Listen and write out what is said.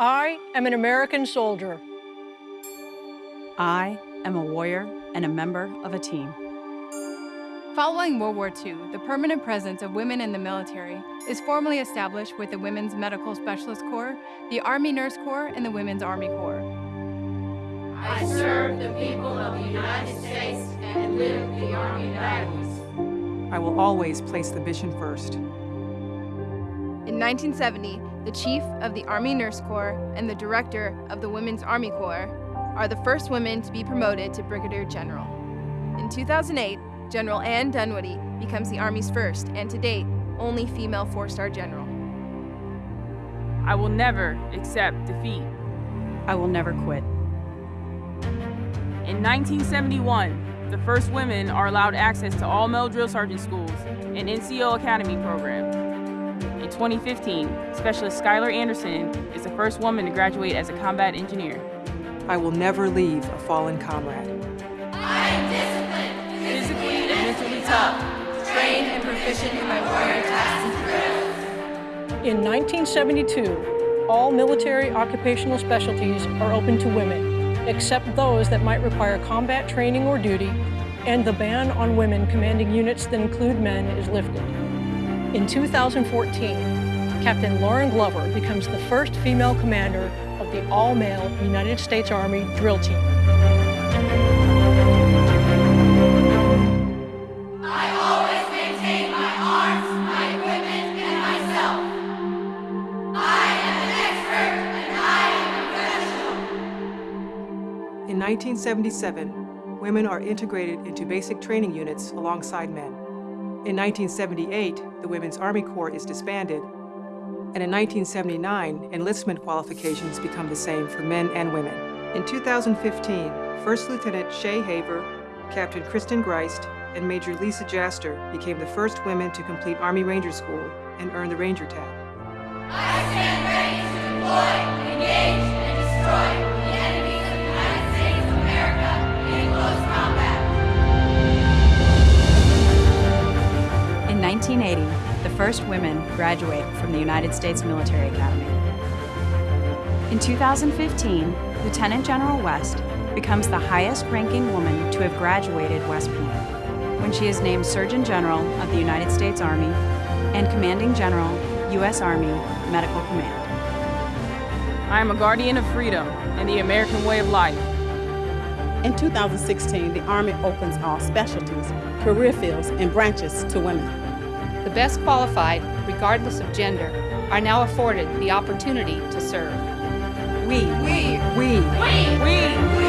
I am an American soldier. I am a warrior and a member of a team. Following World War II, the permanent presence of women in the military is formally established with the Women's Medical Specialist Corps, the Army Nurse Corps, and the Women's Army Corps. I serve the people of the United States and live the Army values. I will always place the mission first. In 1970, the Chief of the Army Nurse Corps and the Director of the Women's Army Corps are the first women to be promoted to Brigadier General. In 2008, General Ann Dunwoody becomes the Army's first, and to date, only female four-star general. I will never accept defeat. I will never quit. In 1971, the first women are allowed access to all male drill sergeant schools and NCO Academy program. In 2015, Specialist Skylar Anderson is the first woman to graduate as a combat engineer. I will never leave a fallen comrade. I am disciplined, Physically and mentally tough. trained and proficient in my warrior tasks and drills. In 1972, all military occupational specialties are open to women, except those that might require combat training or duty, and the ban on women commanding units that include men is lifted. In 2014, Captain Lauren Glover becomes the first female commander of the all-male United States Army drill team. I always maintain my arms, my equipment, and myself. I am an expert and I am professional. In 1977, women are integrated into basic training units alongside men. In 1978, the Women's Army Corps is disbanded, and in 1979, enlistment qualifications become the same for men and women. In 2015, First Lieutenant Shaye Haver, Captain Kristen Griest, and Major Lisa Jaster became the first women to complete Army Ranger School and earn the Ranger tab. I stand ready to deploy, engage, and destroy 1980, the first women graduate from the United States Military Academy. In 2015, Lieutenant General West becomes the highest ranking woman to have graduated West Point when she is named Surgeon General of the United States Army and Commanding General, U.S. Army Medical Command. I am a guardian of freedom and the American way of life. In 2016, the Army opens all specialties, career fields, and branches to women. The best qualified, regardless of gender, are now afforded the opportunity to serve. We, we, we, we, we, we. we.